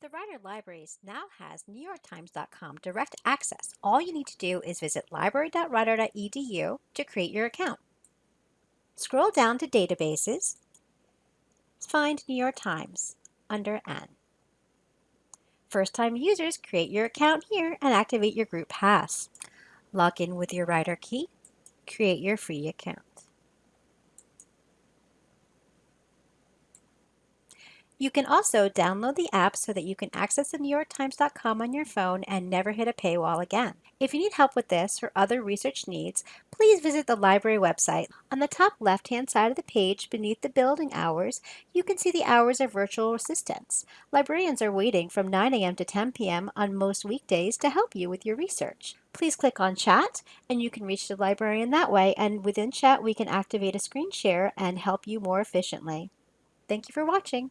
The Rider Libraries now has NewYorkTimes.com direct access. All you need to do is visit library.rider.edu to create your account. Scroll down to Databases, find New York Times under N. First-time users create your account here and activate your group pass. Log in with your Rider key, create your free account. You can also download the app so that you can access the NewYorkTimes.com on your phone and never hit a paywall again. If you need help with this or other research needs, please visit the library website. On the top left-hand side of the page beneath the building hours, you can see the hours of virtual assistance. Librarians are waiting from 9 a.m. to 10 p.m. on most weekdays to help you with your research. Please click on chat and you can reach the librarian that way and within chat we can activate a screen share and help you more efficiently. Thank you for watching.